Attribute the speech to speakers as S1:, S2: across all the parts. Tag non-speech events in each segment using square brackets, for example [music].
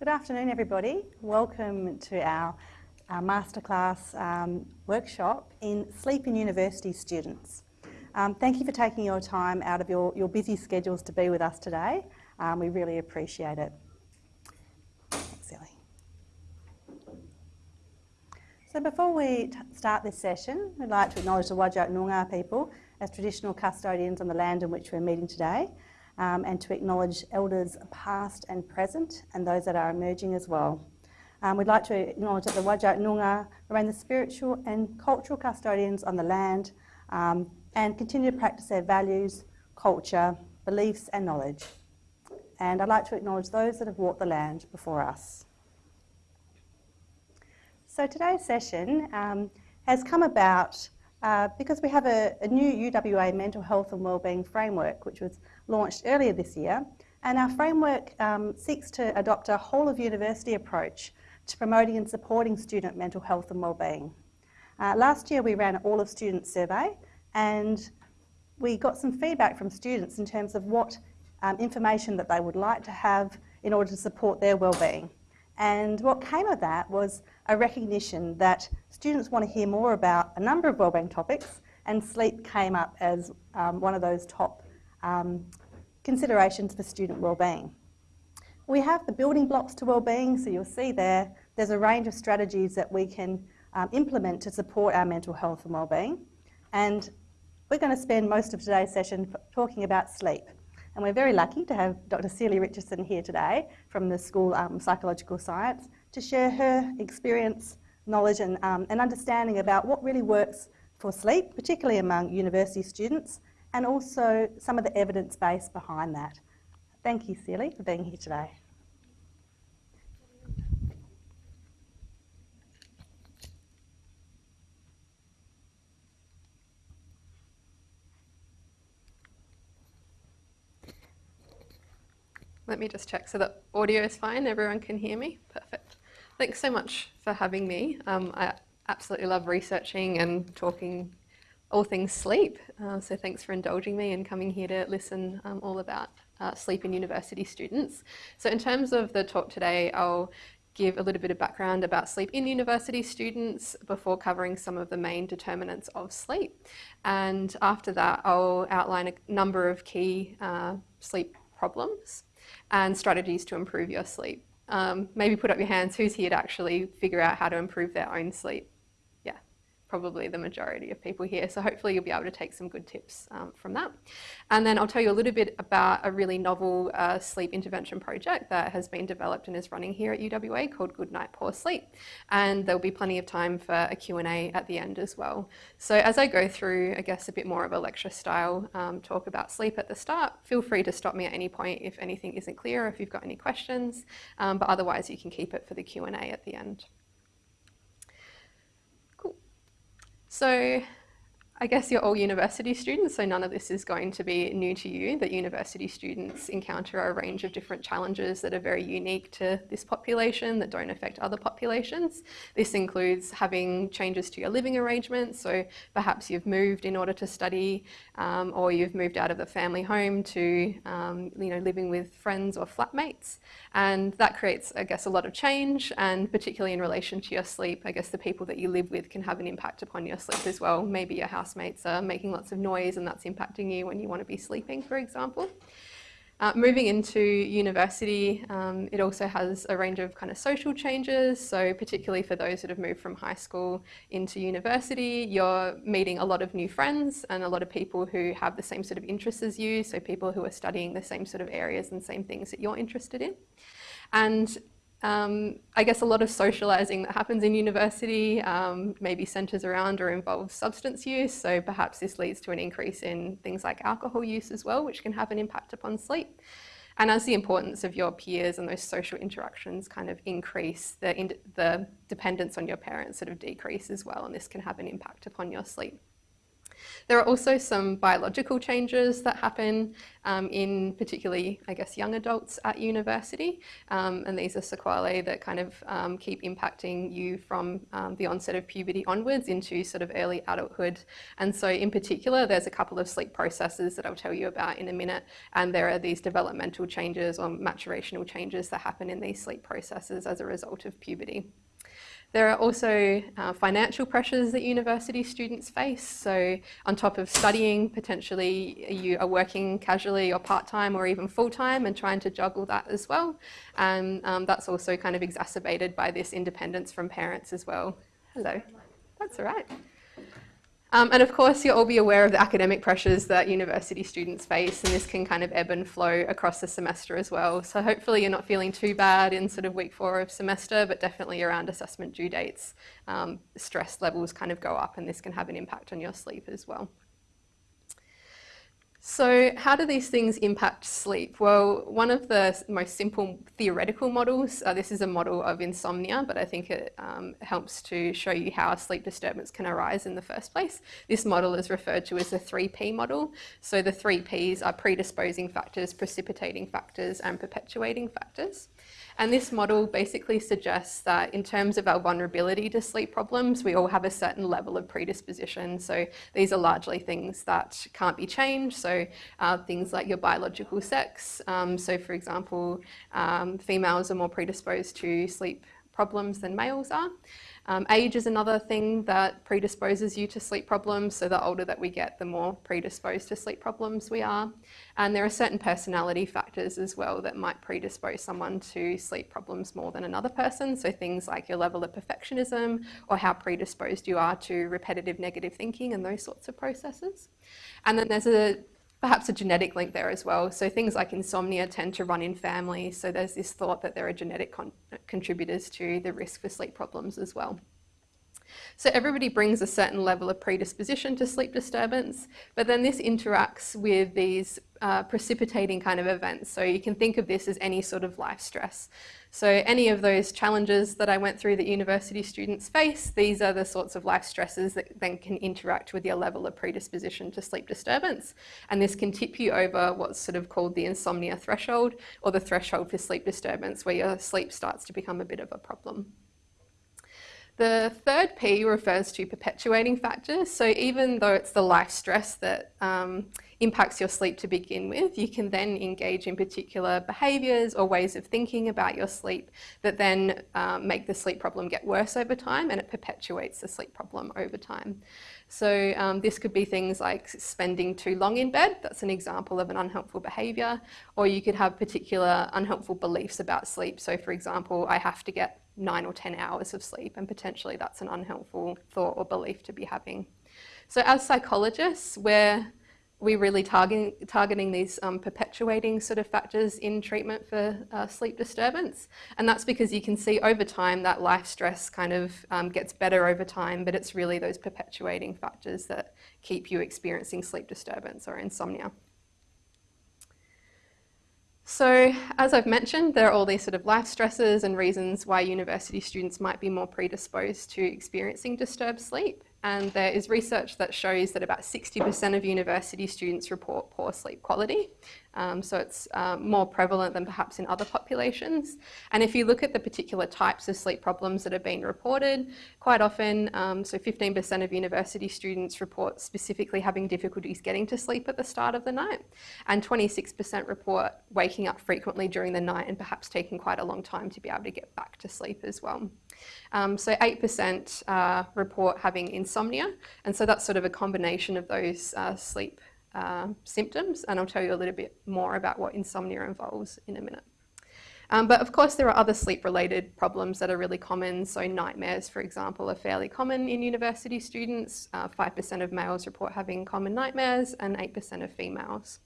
S1: Good afternoon, everybody. Welcome to our, our masterclass um, workshop in Sleep in University Students. Um, thank you for taking your time out of your, your busy schedules to be with us today. Um, we really appreciate it. Thanks, Ellie. So before we start this session, we'd like to acknowledge the Whadjuk Noongar people as traditional custodians on the land in which we're meeting today um, and to acknowledge elders past and present and those that are emerging as well. Um, we'd like to acknowledge that the Whadjuk Noongar remain the spiritual and cultural custodians on the land um, and continue to practice their values, culture, beliefs and knowledge. And I'd like to acknowledge those that have walked the land before us. So today's session um, has come about uh, because we have a, a, new UWA mental health and wellbeing framework which was launched earlier this year and our framework um, seeks to adopt a whole of university approach to promoting and supporting student mental health and wellbeing. Uh, last year we ran an all of students survey and we got some feedback from students in terms of what um, information that they would like to have in order to support their wellbeing. And what came of that was a recognition that students want to hear more about a number of wellbeing topics and sleep came up as um, one of those top um, considerations for student wellbeing. We have the building blocks to wellbeing, so you'll see there, there's a range of strategies that we can um, implement to support our mental health and wellbeing. And we're going to spend most of today's session talking about sleep. And we're very lucky to have Dr. Celia Richardson here today from the School of um, Psychological Science to share her experience, knowledge and, um, and understanding about what really works for sleep, particularly among university students, and also some of the evidence base behind that. Thank you, Celia, for being here today.
S2: Let me just check so the audio is fine, everyone can hear me. Perfect. Thanks so much for having me. Um, I absolutely love researching and talking all things sleep. Uh, so thanks for indulging me and coming here to listen um, all about uh, sleep in university students. So in terms of the talk today, I'll give a little bit of background about sleep in university students before covering some of the main determinants of sleep. And after that, I'll outline a number of key uh, sleep problems and strategies to improve your sleep. Um, maybe put up your hands who's here to actually figure out how to improve their own sleep probably the majority of people here. So hopefully you'll be able to take some good tips um, from that. And then I'll tell you a little bit about a really novel uh, sleep intervention project that has been developed and is running here at UWA called Good Night Poor Sleep. And there'll be plenty of time for a Q&A at the end as well. So as I go through, I guess, a bit more of a lecture style um, talk about sleep at the start, feel free to stop me at any point if anything isn't clear, if you've got any questions, um, but otherwise you can keep it for the Q&A at the end. So I guess you're all university students, so none of this is going to be new to you, that university students encounter a range of different challenges that are very unique to this population that don't affect other populations. This includes having changes to your living arrangements, so perhaps you've moved in order to study um, or you've moved out of the family home to um, you know, living with friends or flatmates. And that creates, I guess, a lot of change and particularly in relation to your sleep, I guess the people that you live with can have an impact upon your sleep as well. Maybe your house housemates are making lots of noise and that's impacting you when you want to be sleeping, for example. Uh, moving into university, um, it also has a range of kind of social changes. So particularly for those that have moved from high school into university, you're meeting a lot of new friends and a lot of people who have the same sort of interests as you. So people who are studying the same sort of areas and same things that you're interested in. And um, I guess a lot of socialising that happens in university um, maybe centres around or involves substance use, so perhaps this leads to an increase in things like alcohol use as well, which can have an impact upon sleep. And as the importance of your peers and those social interactions kind of increase, the, the dependence on your parents sort of decrease as well, and this can have an impact upon your sleep. There are also some biological changes that happen um, in particularly, I guess, young adults at university. Um, and these are sequelae that kind of um, keep impacting you from um, the onset of puberty onwards into sort of early adulthood. And so in particular, there's a couple of sleep processes that I'll tell you about in a minute. And there are these developmental changes or maturational changes that happen in these sleep processes as a result of puberty. There are also uh, financial pressures that university students face. So on top of studying, potentially you are working casually or part-time or even full-time and trying to juggle that as well. And um, that's also kind of exacerbated by this independence from parents as well. Hello. That's all right. Um, and of course, you'll all be aware of the academic pressures that university students face, and this can kind of ebb and flow across the semester as well. So hopefully you're not feeling too bad in sort of week four of semester, but definitely around assessment due dates, um, stress levels kind of go up, and this can have an impact on your sleep as well. So how do these things impact sleep? Well, one of the most simple theoretical models, uh, this is a model of insomnia, but I think it um, helps to show you how sleep disturbance can arise in the first place. This model is referred to as the 3P model. So the 3 Ps are predisposing factors, precipitating factors, and perpetuating factors. And this model basically suggests that in terms of our vulnerability to sleep problems, we all have a certain level of predisposition. So these are largely things that can't be changed. So uh, things like your biological sex. Um, so for example, um, females are more predisposed to sleep problems than males are. Um, age is another thing that predisposes you to sleep problems. So the older that we get, the more predisposed to sleep problems we are. And there are certain personality factors as well that might predispose someone to sleep problems more than another person. So things like your level of perfectionism or how predisposed you are to repetitive negative thinking and those sorts of processes. And then there's a perhaps a genetic link there as well. So things like insomnia tend to run in families. So there's this thought that there are genetic con contributors to the risk for sleep problems as well. So everybody brings a certain level of predisposition to sleep disturbance, but then this interacts with these uh, precipitating kind of events. So you can think of this as any sort of life stress. So any of those challenges that I went through that university students face, these are the sorts of life stresses that then can interact with your level of predisposition to sleep disturbance. And this can tip you over what's sort of called the insomnia threshold or the threshold for sleep disturbance where your sleep starts to become a bit of a problem. The third P refers to perpetuating factors. So even though it's the life stress that um, impacts your sleep to begin with, you can then engage in particular behaviours or ways of thinking about your sleep that then um, make the sleep problem get worse over time and it perpetuates the sleep problem over time. So um, this could be things like spending too long in bed, that's an example of an unhelpful behaviour, or you could have particular unhelpful beliefs about sleep. So for example, I have to get nine or 10 hours of sleep and potentially that's an unhelpful thought or belief to be having. So as psychologists, we're we really targeting, targeting these um, perpetuating sort of factors in treatment for uh, sleep disturbance. And that's because you can see over time that life stress kind of um, gets better over time, but it's really those perpetuating factors that keep you experiencing sleep disturbance or insomnia. So as I've mentioned, there are all these sort of life stresses and reasons why university students might be more predisposed to experiencing disturbed sleep. And there is research that shows that about 60% of university students report poor sleep quality. Um, so it's uh, more prevalent than perhaps in other populations. And if you look at the particular types of sleep problems that have been reported, quite often, um, so 15% of university students report specifically having difficulties getting to sleep at the start of the night. And 26% report waking up frequently during the night and perhaps taking quite a long time to be able to get back to sleep as well. Um, so 8% uh, report having insomnia, and so that's sort of a combination of those uh, sleep uh, symptoms, and I'll tell you a little bit more about what insomnia involves in a minute. Um, but of course, there are other sleep-related problems that are really common. So nightmares, for example, are fairly common in university students. 5% uh, of males report having common nightmares and 8% of females.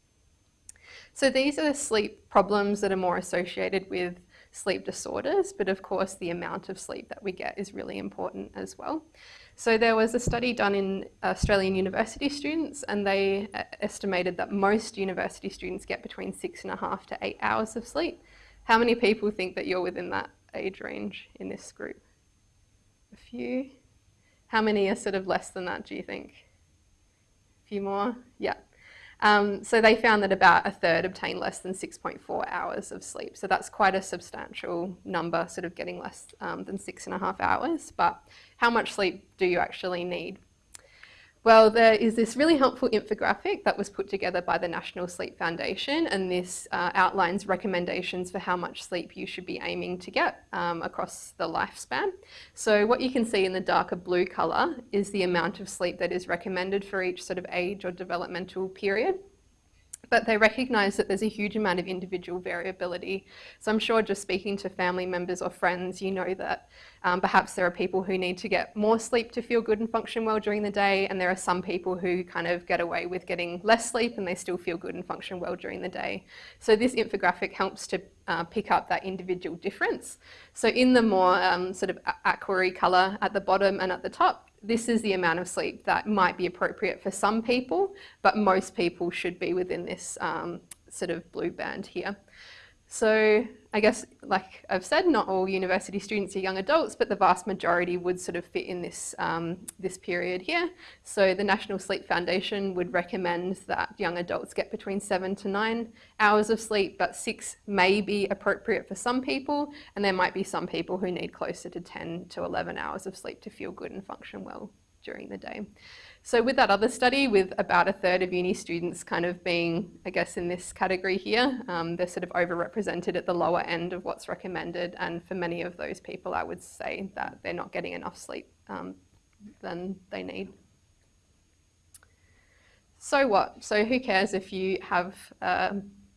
S2: So these are the sleep problems that are more associated with sleep disorders, but of course the amount of sleep that we get is really important as well. So there was a study done in Australian university students and they uh, estimated that most university students get between six and a half to eight hours of sleep. How many people think that you're within that age range in this group? A few? How many are sort of less than that, do you think? A few more. Yeah. Um, so they found that about a third obtained less than 6.4 hours of sleep. So that's quite a substantial number, sort of getting less um, than six and a half hours. But how much sleep do you actually need? Well, there is this really helpful infographic that was put together by the National Sleep Foundation, and this uh, outlines recommendations for how much sleep you should be aiming to get um, across the lifespan. So what you can see in the darker blue colour is the amount of sleep that is recommended for each sort of age or developmental period but they recognise that there's a huge amount of individual variability. So I'm sure just speaking to family members or friends, you know that um, perhaps there are people who need to get more sleep to feel good and function well during the day, and there are some people who kind of get away with getting less sleep and they still feel good and function well during the day. So this infographic helps to uh, pick up that individual difference. So in the more um, sort of aquary colour at the bottom and at the top, this is the amount of sleep that might be appropriate for some people, but most people should be within this um, sort of blue band here. So I guess, like I've said, not all university students are young adults, but the vast majority would sort of fit in this, um, this period here. So the National Sleep Foundation would recommend that young adults get between seven to nine hours of sleep, but six may be appropriate for some people, and there might be some people who need closer to 10 to 11 hours of sleep to feel good and function well during the day. So with that other study, with about a third of uni students kind of being, I guess, in this category here, um, they're sort of overrepresented at the lower end of what's recommended. And for many of those people, I would say that they're not getting enough sleep um, than they need. So what? So who cares if you have uh,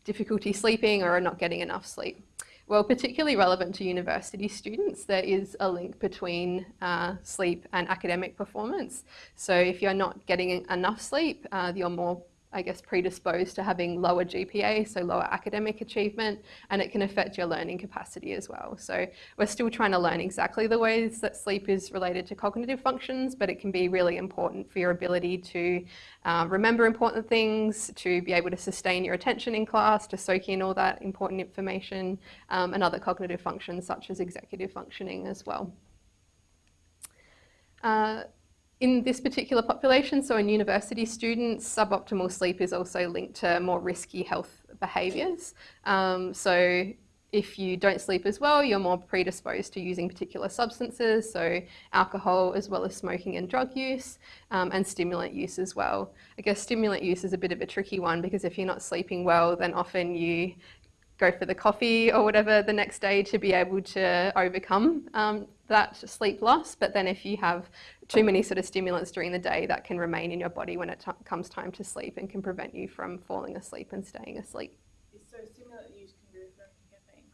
S2: difficulty sleeping or are not getting enough sleep? Well, particularly relevant to university students, there is a link between uh, sleep and academic performance. So if you're not getting enough sleep, uh, you're more I guess, predisposed to having lower GPA, so lower academic achievement, and it can affect your learning capacity as well. So we're still trying to learn exactly the ways that sleep is related to cognitive functions, but it can be really important for your ability to uh, remember important things, to be able to sustain your attention in class, to soak in all that important information, um, and other cognitive functions such as executive functioning as well. Uh, in this particular population, so in university students, suboptimal sleep is also linked to more risky health behaviours. Um, so if you don't sleep as well, you're more predisposed to using particular substances, so alcohol as well as smoking and drug use, um, and stimulant use as well. I guess stimulant use is a bit of a tricky one because if you're not sleeping well, then often you go for the coffee or whatever the next day to be able to overcome um, that sleep loss. But then if you have too many sort of stimulants during the day, that can remain in your body when it comes time to sleep and can prevent you from falling asleep and staying asleep.
S3: So stimulant use can be referred to caffeine?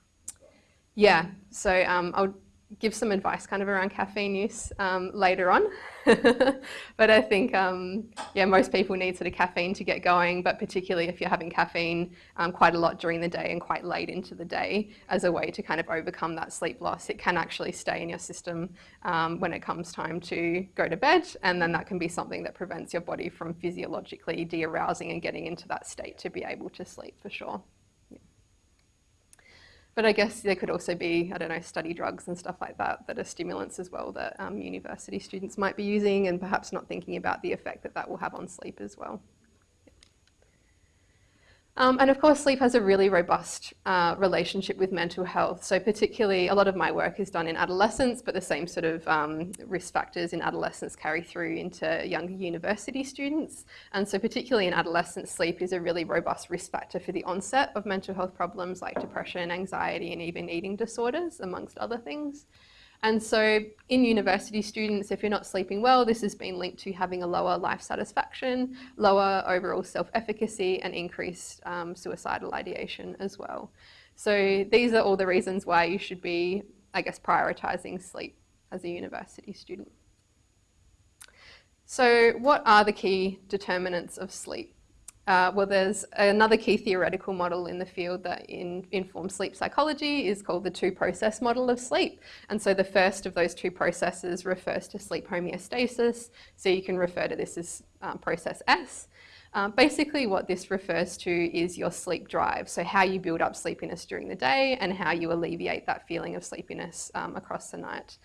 S2: Yeah, so um, I'll give some advice kind of around caffeine use um, later on. [laughs] but I think, um, yeah, most people need sort of caffeine to get going, but particularly if you're having caffeine um, quite a lot during the day and quite late into the day as a way to kind of overcome that sleep loss, it can actually stay in your system um, when it comes time to go to bed. And then that can be something that prevents your body from physiologically de-arousing and getting into that state to be able to sleep for sure. But I guess there could also be, I don't know, study drugs and stuff like that that are stimulants as well that um, university students might be using and perhaps not thinking about the effect that that will have on sleep as well. Um, and of course, sleep has a really robust uh, relationship with mental health. So particularly, a lot of my work is done in adolescence, but the same sort of um, risk factors in adolescence carry through into younger university students. And so particularly in adolescence, sleep is a really robust risk factor for the onset of mental health problems like depression, anxiety, and even eating disorders, amongst other things. And so in university students, if you're not sleeping well, this has been linked to having a lower life satisfaction, lower overall self-efficacy and increased um, suicidal ideation as well. So these are all the reasons why you should be, I guess, prioritising sleep as a university student. So what are the key determinants of sleep? Uh, well, there's another key theoretical model in the field that in, informs sleep psychology is called the two-process model of sleep. And so the first of those two processes refers to sleep homeostasis. So you can refer to this as um, process S. Um, basically what this refers to is your sleep drive. So how you build up sleepiness during the day and how you alleviate that feeling of sleepiness um, across the night.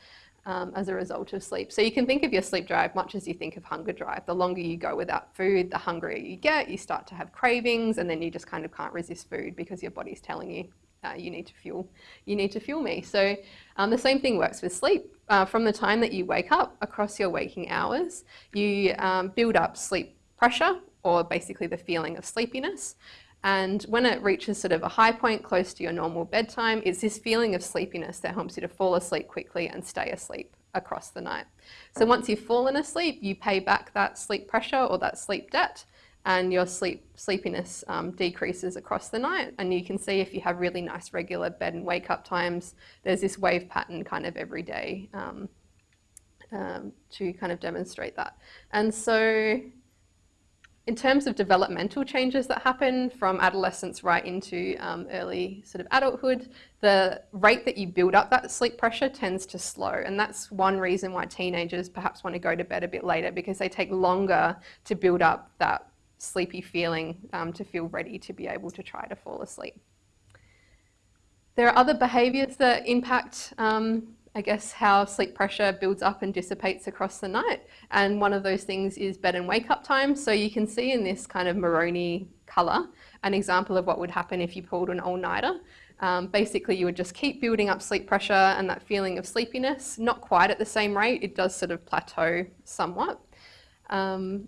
S2: Um, as a result of sleep. So you can think of your sleep drive much as you think of hunger drive. The longer you go without food, the hungrier you get, you start to have cravings, and then you just kind of can't resist food because your body's telling you uh, you need to fuel, you need to fuel me. So um, the same thing works with sleep. Uh, from the time that you wake up across your waking hours, you um, build up sleep pressure or basically the feeling of sleepiness. And when it reaches sort of a high point close to your normal bedtime, it's this feeling of sleepiness that helps you to fall asleep quickly and stay asleep across the night. So once you've fallen asleep, you pay back that sleep pressure or that sleep debt and your sleep sleepiness um, decreases across the night. And you can see if you have really nice regular bed and wake up times, there's this wave pattern kind of every day um, um, to kind of demonstrate that. And so in terms of developmental changes that happen from adolescence right into um, early sort of adulthood, the rate that you build up that sleep pressure tends to slow. And that's one reason why teenagers perhaps want to go to bed a bit later because they take longer to build up that sleepy feeling um, to feel ready to be able to try to fall asleep. There are other behaviours that impact um, I guess, how sleep pressure builds up and dissipates across the night. And one of those things is bed and wake up time. So you can see in this kind of maroni colour an example of what would happen if you pulled an all-nighter. Um, basically, you would just keep building up sleep pressure and that feeling of sleepiness, not quite at the same rate. It does sort of plateau somewhat. Um,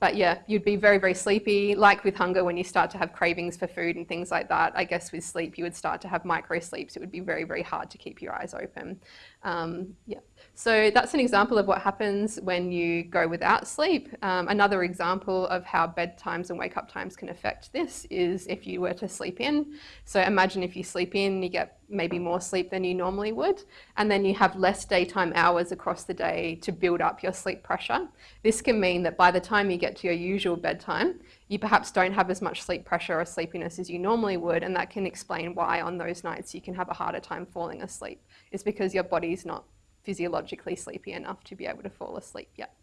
S2: but yeah, you'd be very, very sleepy. Like with hunger, when you start to have cravings for food and things like that, I guess with sleep, you would start to have micro sleeps. It would be very, very hard to keep your eyes open. Um, yeah. So that's an example of what happens when you go without sleep. Um, another example of how bedtimes and wake up times can affect this is if you were to sleep in. So imagine if you sleep in, you get maybe more sleep than you normally would, and then you have less daytime hours across the day to build up your sleep pressure. This can mean that by the time you get to your usual bedtime, you perhaps don't have as much sleep pressure or sleepiness as you normally would, and that can explain why on those nights you can have a harder time falling asleep. It's because your body's not physiologically sleepy enough to be able to fall asleep yet.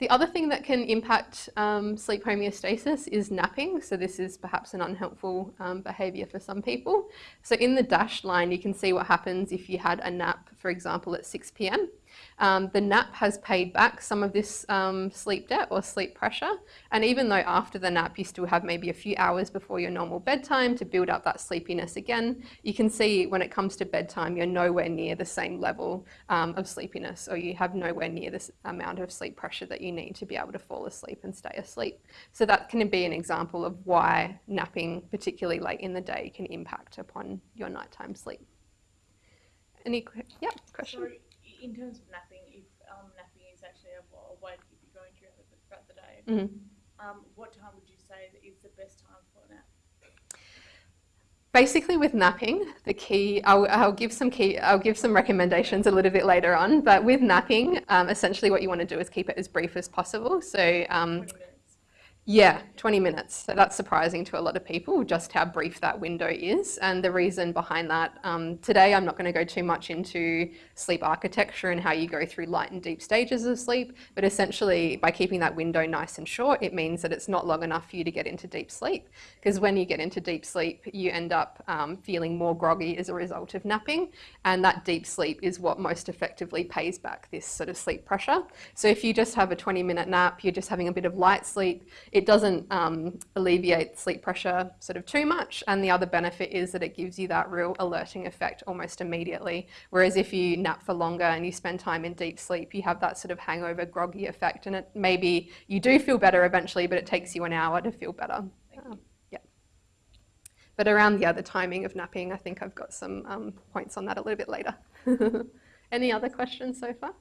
S2: The other thing that can impact um, sleep homeostasis is napping. So this is perhaps an unhelpful um, behaviour for some people. So in the dashed line, you can see what happens if you had a nap, for example, at 6 p.m. Um, the nap has paid back some of this um, sleep debt or sleep pressure. And even though after the nap you still have maybe a few hours before your normal bedtime to build up that sleepiness again, you can see when it comes to bedtime, you're nowhere near the same level um, of sleepiness or you have nowhere near this amount of sleep pressure that you need to be able to fall asleep and stay asleep. So that can be an example of why napping, particularly late in the day, can impact upon your nighttime sleep. Any, yeah, question?
S3: So in terms of napping, if um, napping is actually a, a way to keep you going throughout the, throughout the day,
S2: Mhm.
S3: um, what time would you say is the best time for a nap?
S2: Basically, with napping, the key I'll, I'll give some key I'll give some recommendations a little bit later on. But with napping, um, essentially, what you want to do is keep it as brief as possible. So um,
S3: 20 minutes.
S2: Yeah, 20 minutes. So that's surprising to a lot of people, just how brief that window is. And the reason behind that, um, today I'm not going to go too much into sleep architecture and how you go through light and deep stages of sleep. But essentially, by keeping that window nice and short, it means that it's not long enough for you to get into deep sleep. Because when you get into deep sleep, you end up um, feeling more groggy as a result of napping. And that deep sleep is what most effectively pays back this sort of sleep pressure. So if you just have a 20 minute nap, you're just having a bit of light sleep, it doesn't um, alleviate sleep pressure sort of too much. And the other benefit is that it gives you that real alerting effect almost immediately. Whereas if you nap for longer and you spend time in deep sleep, you have that sort of hangover groggy effect. And it maybe you do feel better eventually, but it takes you an hour to feel better. Um, yeah. But around the timing of napping, I think I've got some um, points on that a little bit later. [laughs] Any other questions so far?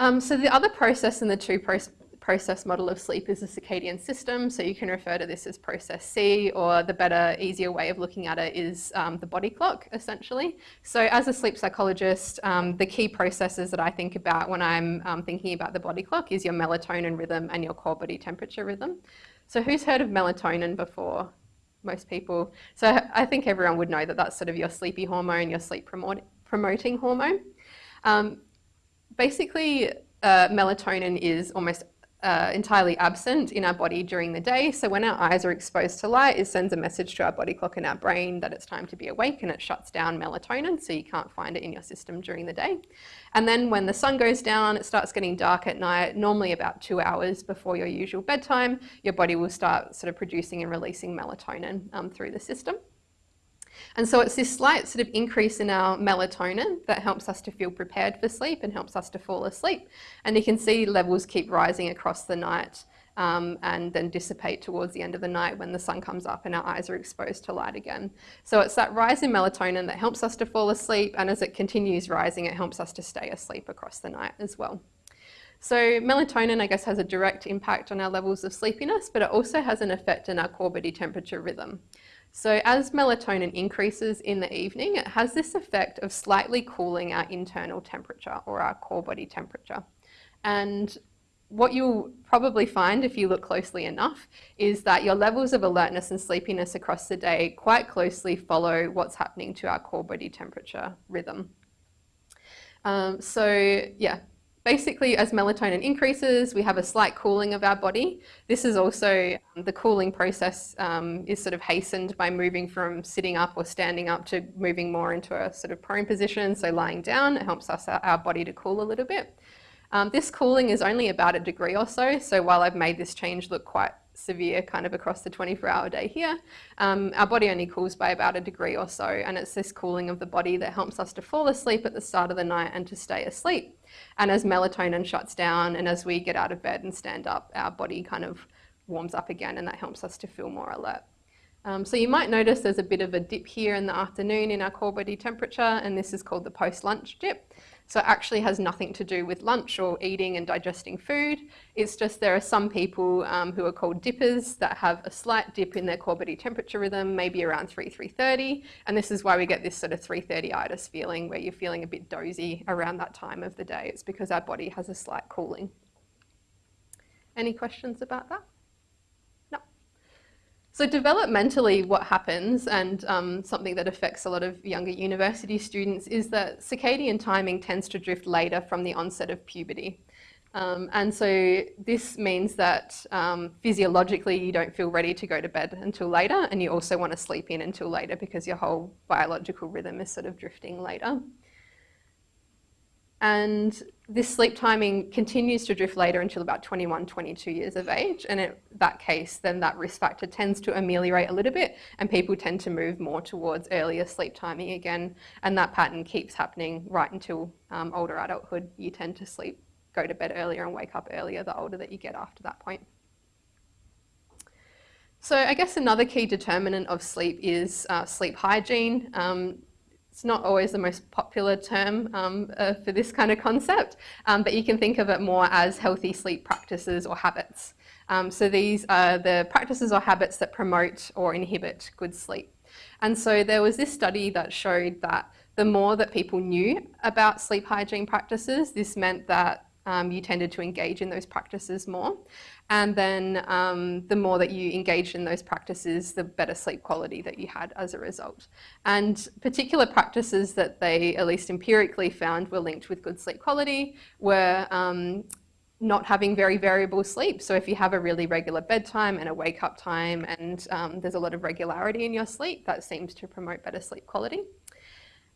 S2: Um, so the other process in the two process process model of sleep is the circadian system. So you can refer to this as process C, or the better, easier way of looking at it is um, the body clock, essentially. So as a sleep psychologist, um, the key processes that I think about when I'm um, thinking about the body clock is your melatonin rhythm and your core body temperature rhythm. So who's heard of melatonin before? Most people. So I think everyone would know that that's sort of your sleepy hormone, your sleep promoting hormone. Um, basically, uh, melatonin is almost uh, entirely absent in our body during the day. So when our eyes are exposed to light, it sends a message to our body clock and our brain that it's time to be awake and it shuts down melatonin so you can't find it in your system during the day. And then when the sun goes down, it starts getting dark at night, normally about two hours before your usual bedtime, your body will start sort of producing and releasing melatonin um, through the system. And so it's this slight sort of increase in our melatonin that helps us to feel prepared for sleep and helps us to fall asleep. And you can see levels keep rising across the night um, and then dissipate towards the end of the night when the sun comes up and our eyes are exposed to light again. So it's that rise in melatonin that helps us to fall asleep and as it continues rising it helps us to stay asleep across the night as well. So melatonin I guess has a direct impact on our levels of sleepiness but it also has an effect in our core body temperature rhythm. So as melatonin increases in the evening, it has this effect of slightly cooling our internal temperature or our core body temperature. And what you'll probably find if you look closely enough is that your levels of alertness and sleepiness across the day quite closely follow what's happening to our core body temperature rhythm. Um, so yeah, basically as melatonin increases, we have a slight cooling of our body. This is also, um, the cooling process um, is sort of hastened by moving from sitting up or standing up to moving more into a sort of prone position. So lying down, it helps us, our body to cool a little bit. Um, this cooling is only about a degree or so. So while I've made this change look quite severe kind of across the 24 hour day here. Um, our body only cools by about a degree or so and it's this cooling of the body that helps us to fall asleep at the start of the night and to stay asleep. And as melatonin shuts down and as we get out of bed and stand up, our body kind of warms up again and that helps us to feel more alert. Um, so you might notice there's a bit of a dip here in the afternoon in our core body temperature and this is called the post-lunch dip. So it actually has nothing to do with lunch or eating and digesting food. It's just there are some people um, who are called dippers that have a slight dip in their core body temperature rhythm, maybe around 3, 3.30. And this is why we get this sort of 3.30itis feeling where you're feeling a bit dozy around that time of the day. It's because our body has a slight cooling. Any questions about that? So developmentally what happens and um, something that affects a lot of younger university students is that circadian timing tends to drift later from the onset of puberty. Um, and so this means that um, physiologically you don't feel ready to go to bed until later and you also want to sleep in until later because your whole biological rhythm is sort of drifting later. And this sleep timing continues to drift later until about 21, 22 years of age. And in that case, then that risk factor tends to ameliorate a little bit and people tend to move more towards earlier sleep timing again. And that pattern keeps happening right until um, older adulthood. You tend to sleep, go to bed earlier and wake up earlier the older that you get after that point. So I guess another key determinant of sleep is uh, sleep hygiene. Um, it's not always the most popular term um, uh, for this kind of concept, um, but you can think of it more as healthy sleep practices or habits. Um, so these are the practices or habits that promote or inhibit good sleep. And so there was this study that showed that the more that people knew about sleep hygiene practices, this meant that um, you tended to engage in those practices more. And then um, the more that you engaged in those practices, the better sleep quality that you had as a result. And particular practices that they, at least empirically, found were linked with good sleep quality were um, not having very variable sleep. So if you have a really regular bedtime and a wake up time and um, there's a lot of regularity in your sleep, that seems to promote better sleep quality.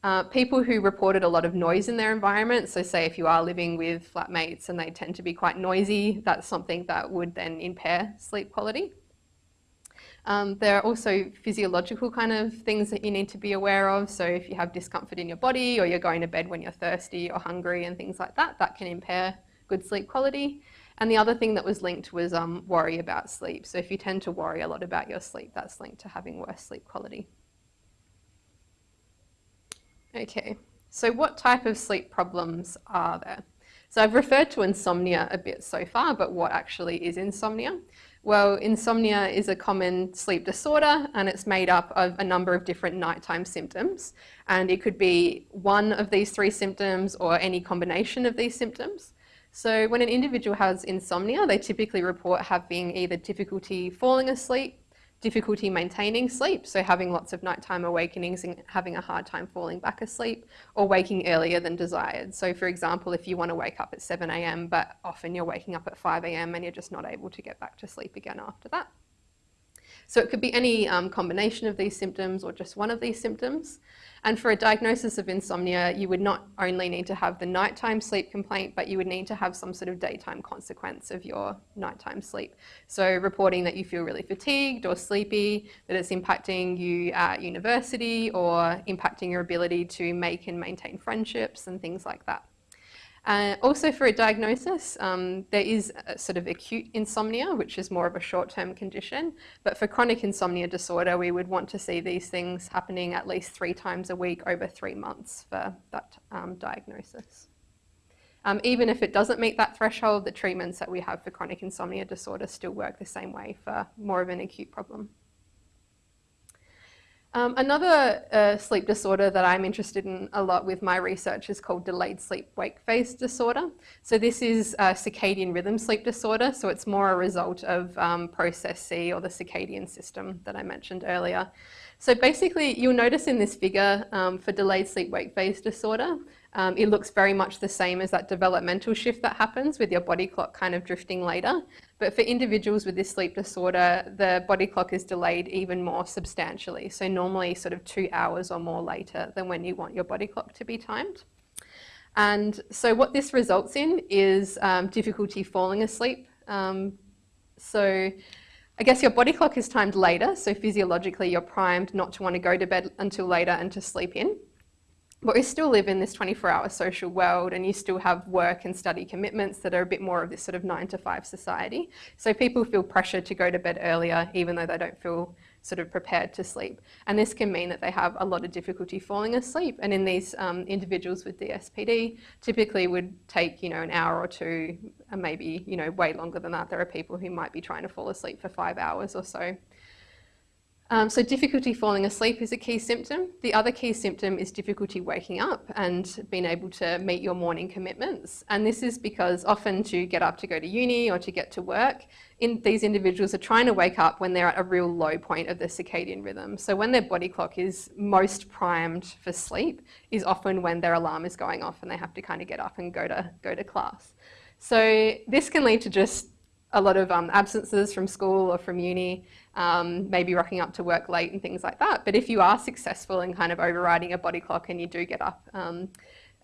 S2: Uh, people who reported a lot of noise in their environment, so say if you are living with flatmates and they tend to be quite noisy, that's something that would then impair sleep quality. Um, there are also physiological kind of things that you need to be aware of. So if you have discomfort in your body or you're going to bed when you're thirsty or hungry and things like that, that can impair good sleep quality. And the other thing that was linked was um, worry about sleep. So if you tend to worry a lot about your sleep, that's linked to having worse sleep quality. Okay, so what type of sleep problems are there? So I've referred to insomnia a bit so far, but what actually is insomnia? Well, insomnia is a common sleep disorder and it's made up of a number of different nighttime symptoms. And it could be one of these three symptoms or any combination of these symptoms. So when an individual has insomnia, they typically report having either difficulty falling asleep, difficulty maintaining sleep, so having lots of nighttime awakenings and having a hard time falling back asleep, or waking earlier than desired. So, for example, if you want to wake up at 7 a.m., but often you're waking up at 5 a.m. and you're just not able to get back to sleep again after that. So it could be any um, combination of these symptoms or just one of these symptoms. And for a diagnosis of insomnia, you would not only need to have the nighttime sleep complaint, but you would need to have some sort of daytime consequence of your nighttime sleep. So reporting that you feel really fatigued or sleepy, that it's impacting you at university or impacting your ability to make and maintain friendships and things like that. Uh, also for a diagnosis, um, there is sort of acute insomnia, which is more of a short-term condition. But for chronic insomnia disorder, we would want to see these things happening at least three times a week over three months for that um, diagnosis. Um, even if it doesn't meet that threshold, the treatments that we have for chronic insomnia disorder still work the same way for more of an acute problem. Um, another uh, sleep disorder that I'm interested in a lot with my research is called delayed sleep-wake phase disorder. So this is circadian rhythm sleep disorder, so it's more a result of um, process C or the circadian system that I mentioned earlier. So basically, you'll notice in this figure um, for delayed sleep-wake phase disorder, um, it looks very much the same as that developmental shift that happens with your body clock kind of drifting later. But for individuals with this sleep disorder, the body clock is delayed even more substantially. So normally sort of two hours or more later than when you want your body clock to be timed. And so what this results in is um, difficulty falling asleep. Um, so I guess your body clock is timed later. So physiologically, you're primed not to want to go to bed until later and to sleep in. But we still live in this 24 hour social world and you still have work and study commitments that are a bit more of this sort of nine to five society. So people feel pressure to go to bed earlier even though they don't feel sort of prepared to sleep. And this can mean that they have a lot of difficulty falling asleep. And in these um, individuals with DSPD, typically would take, you know, an hour or two, and maybe, you know, way longer than that. There are people who might be trying to fall asleep for five hours or so. Um, so difficulty falling asleep is a key symptom. The other key symptom is difficulty waking up and being able to meet your morning commitments. And this is because often to get up to go to uni or to get to work, in, these individuals are trying to wake up when they're at a real low point of the circadian rhythm. So when their body clock is most primed for sleep is often when their alarm is going off and they have to kind of get up and go to, go to class. So this can lead to just a lot of um, absences from school or from uni, um, maybe rocking up to work late and things like that. But if you are successful in kind of overriding a body clock and you do get up, um,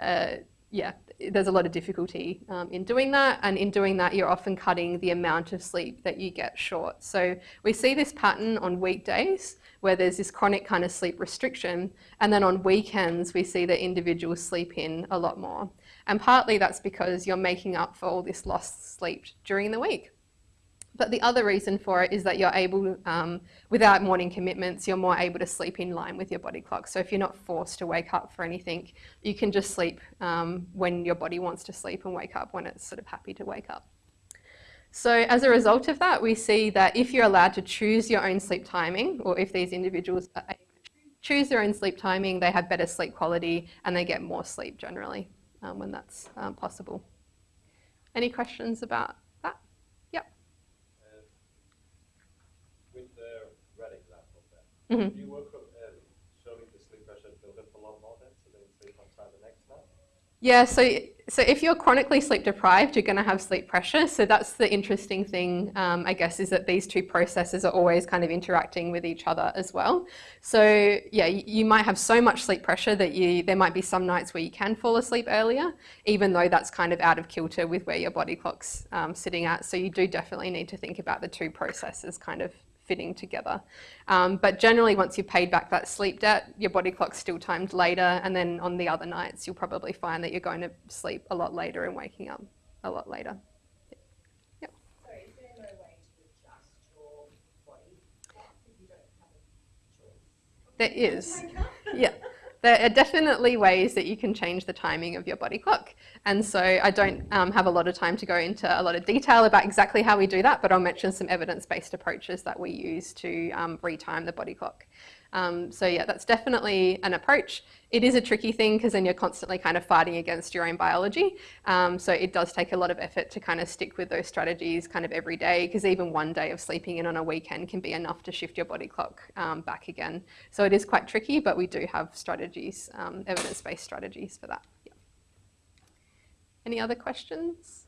S2: uh, yeah, there's a lot of difficulty um, in doing that. And in doing that, you're often cutting the amount of sleep that you get short. So we see this pattern on weekdays where there's this chronic kind of sleep restriction. And then on weekends, we see that individuals sleep in a lot more. And partly that's because you're making up for all this lost sleep during the week. But the other reason for it is that you're able, um, without morning commitments, you're more able to sleep in line with your body clock. So if you're not forced to wake up for anything, you can just sleep um, when your body wants to sleep and wake up when it's sort of happy to wake up. So as a result of that, we see that if you're allowed to choose your own sleep timing, or if these individuals choose their own sleep timing, they have better sleep quality and they get more sleep generally um, when that's um, possible. Any questions about
S4: Mm -hmm. Do you work the sleep pressure build up a lot more then, so they sleep on time the next night?
S2: Yeah, so so if you're chronically sleep deprived, you're going to have sleep pressure. So that's the interesting thing, um, I guess, is that these two processes are always kind of interacting with each other as well. So yeah, you might have so much sleep pressure that you there might be some nights where you can fall asleep earlier, even though that's kind of out of kilter with where your body clock's um, sitting at. So you do definitely need to think about the two processes kind of fitting together. Um, but generally, once you've paid back that sleep debt, your body clock's still timed later, and then on the other nights, you'll probably find that you're going to sleep a lot later and waking up a lot later.
S5: Yep. So is there no way to adjust your body you don't have a choice?
S2: There is. yeah there are definitely ways that you can change the timing of your body clock. And so I don't um, have a lot of time to go into a lot of detail about exactly how we do that, but I'll mention some evidence-based approaches that we use to um, retime the body clock. Um, so yeah, that's definitely an approach. It is a tricky thing because then you're constantly kind of fighting against your own biology. Um, so it does take a lot of effort to kind of stick with those strategies kind of every day because even one day of sleeping in on a weekend can be enough to shift your body clock um, back again. So it is quite tricky, but we do have strategies, um, evidence-based strategies for that. Any other questions?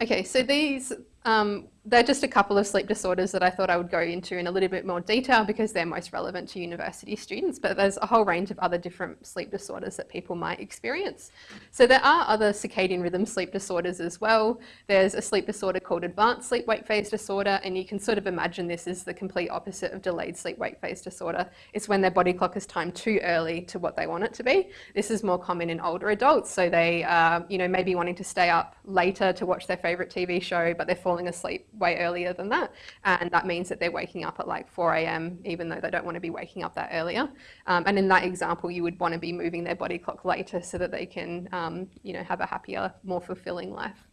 S2: Okay, so these um, they're just a couple of sleep disorders that I thought I would go into in a little bit more detail because they're most relevant to university students, but there's a whole range of other different sleep disorders that people might experience. So there are other circadian rhythm sleep disorders as well. There's a sleep disorder called advanced sleep wake phase disorder, and you can sort of imagine this is the complete opposite of delayed sleep wake phase disorder. It's when their body clock is timed too early to what they want it to be. This is more common in older adults, so they, uh, you know, maybe wanting to stay up later to watch their favorite TV show, but they're falling asleep way earlier than that. And that means that they're waking up at like 4 a.m., even though they don't want to be waking up that earlier. Um, and in that example, you would want to be moving their body clock later so that they can, um, you know, have a happier, more fulfilling life.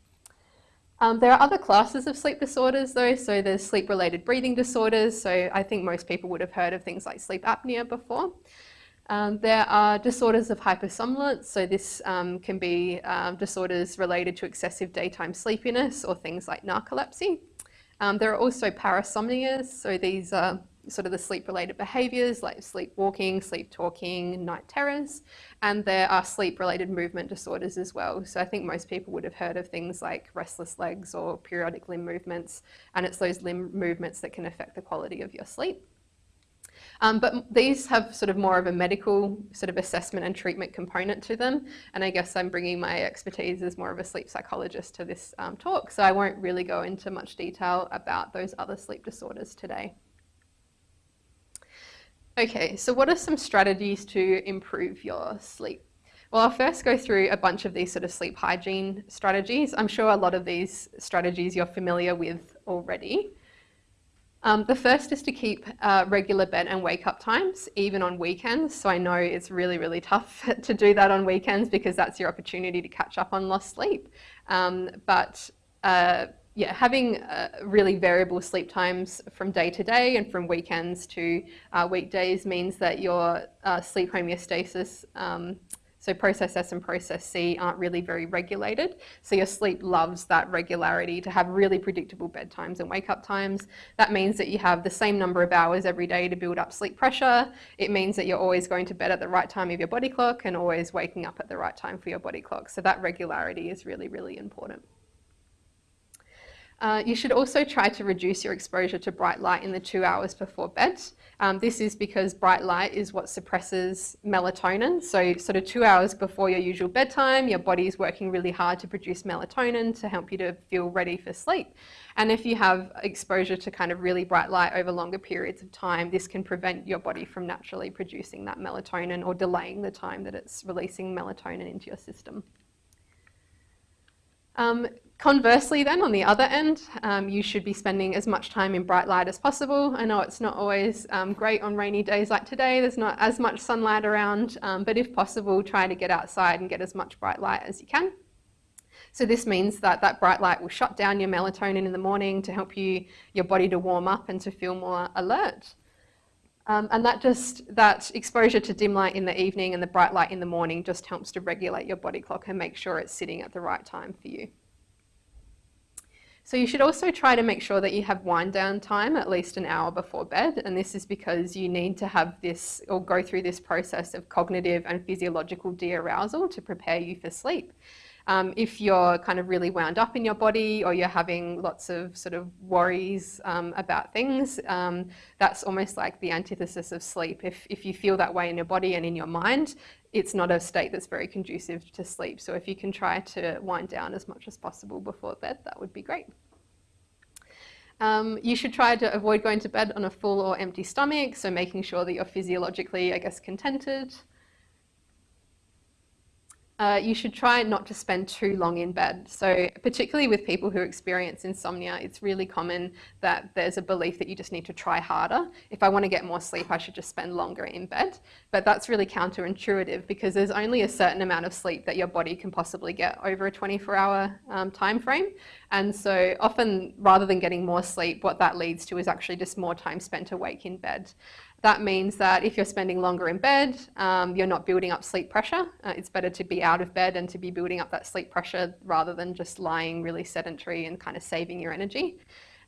S2: Um, there are other classes of sleep disorders though, so there's sleep-related breathing disorders, so I think most people would have heard of things like sleep apnea before. Um, there are disorders of hypersomnolence, so this um, can be um, disorders related to excessive daytime sleepiness or things like narcolepsy. Um, there are also parasomnias, so these are sort of the sleep-related behaviours like sleepwalking, sleep talking, night terrors, and there are sleep-related movement disorders as well. So I think most people would have heard of things like restless legs or periodic limb movements, and it's those limb movements that can affect the quality of your sleep. Um, but these have sort of more of a medical sort of assessment and treatment component to them. And I guess I'm bringing my expertise as more of a sleep psychologist to this um, talk. So I won't really go into much detail about those other sleep disorders today. Okay, so what are some strategies to improve your sleep? Well, I'll first go through a bunch of these sort of sleep hygiene strategies. I'm sure a lot of these strategies you're familiar with already. Um, the first is to keep uh, regular bed and wake up times, even on weekends. So I know it's really, really tough [laughs] to do that on weekends because that's your opportunity to catch up on lost sleep. Um, but uh, yeah, having uh, really variable sleep times from day to day and from weekends to uh, weekdays means that your uh, sleep homeostasis um, so process S and process C aren't really very regulated. So your sleep loves that regularity to have really predictable bedtimes and wake up times. That means that you have the same number of hours every day to build up sleep pressure. It means that you're always going to bed at the right time of your body clock and always waking up at the right time for your body clock. So that regularity is really, really important. Uh, you should also try to reduce your exposure to bright light in the two hours before bed. Um, this is because bright light is what suppresses melatonin. So sort of two hours before your usual bedtime, your body is working really hard to produce melatonin to help you to feel ready for sleep. And if you have exposure to kind of really bright light over longer periods of time, this can prevent your body from naturally producing that melatonin or delaying the time that it's releasing melatonin into your system. Um, Conversely then, on the other end, um, you should be spending as much time in bright light as possible. I know it's not always um, great on rainy days like today, there's not as much sunlight around, um, but if possible, try to get outside and get as much bright light as you can. So this means that that bright light will shut down your melatonin in the morning to help you, your body to warm up and to feel more alert. Um, and that just, that exposure to dim light in the evening and the bright light in the morning just helps to regulate your body clock and make sure it's sitting at the right time for you. So you should also try to make sure that you have wind down time at least an hour before bed. And this is because you need to have this or go through this process of cognitive and physiological de-arousal to prepare you for sleep. Um, if you're kind of really wound up in your body or you're having lots of sort of worries um, about things, um, that's almost like the antithesis of sleep. If, if you feel that way in your body and in your mind, it's not a state that's very conducive to sleep. So if you can try to wind down as much as possible before bed, that would be great. Um, you should try to avoid going to bed on a full or empty stomach, so making sure that you're physiologically, I guess, contented. Uh, you should try not to spend too long in bed. So particularly with people who experience insomnia, it's really common that there's a belief that you just need to try harder. If I want to get more sleep, I should just spend longer in bed. But that's really counterintuitive because there's only a certain amount of sleep that your body can possibly get over a 24 hour um, time frame. And so often rather than getting more sleep, what that leads to is actually just more time spent awake in bed. That means that if you're spending longer in bed, um, you're not building up sleep pressure. Uh, it's better to be out of bed and to be building up that sleep pressure rather than just lying really sedentary and kind of saving your energy.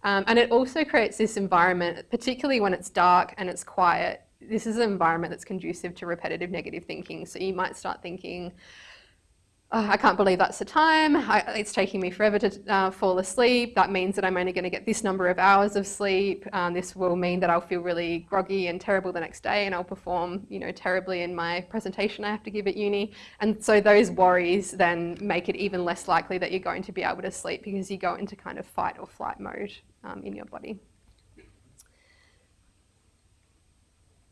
S2: Um, and it also creates this environment, particularly when it's dark and it's quiet. This is an environment that's conducive to repetitive negative thinking. So you might start thinking, oh, I can't believe that's the time. I, it's taking me forever to uh, fall asleep. That means that I'm only going to get this number of hours of sleep. Um, this will mean that I'll feel really groggy and terrible the next day, and I'll perform, you know, terribly in my presentation I have to give at uni. And so those worries then make it even less likely that you're going to be able to sleep because you go into kind of fight or flight mode um, in your body.